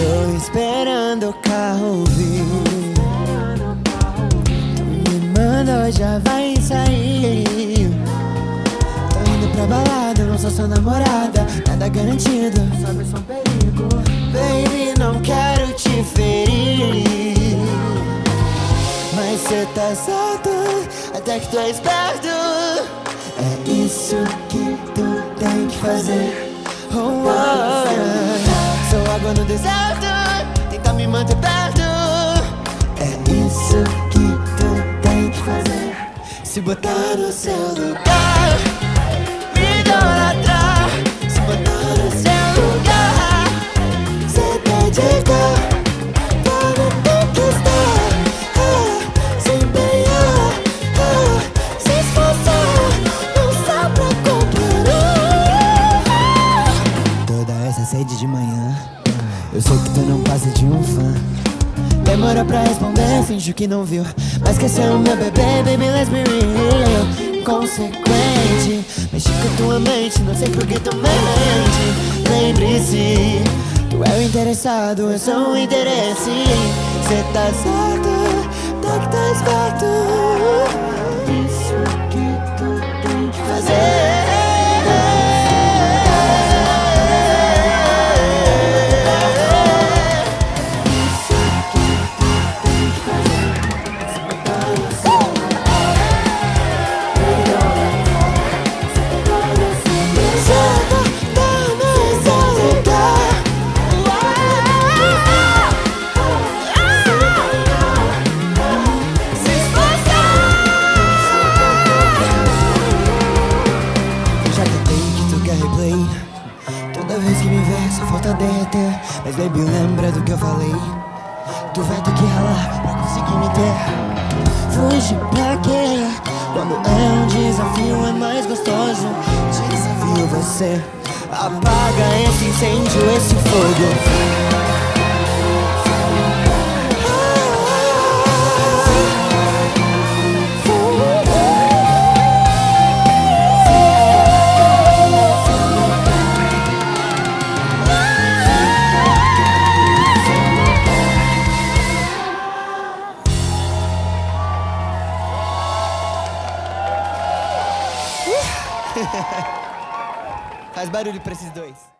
Tô esperando o carro vir. Me manda, já vai sair. Tô indo pra balada, não sou sua namorada. Nada garantido, sabe, sou um perigo. Baby, não quero te ferir. Mas cê tá certo, até que tu é esperto. É isso que tu tem que fazer. Oh, oh, Sou água no deserto, tenta me manter perto. É isso que tu tem que fazer. Se botar no seu lugar Me idolatrar Se botar no seu lugar Se dedicar ah, ah, sede de manhã Eu sei que tu não passa de um fã. Demora pra responder, finge que não viu. Mas quer ser o meu bebê, baby, let's be real. Consequente, mexe com tua mente Não sei por que tu mente. Lembre-se, tu é o interessado Eu sou o interesse. Cê tá certo, tá que tá esperto derreter Mas baby lembra do que eu falei? Tu vai ter que ralar pra conseguir me ter. Fugir pra quê? Quando é um desafio é mais gostoso. Desafio você. Apaga esse incêndio, esse fogo Faz barulho pra esses dois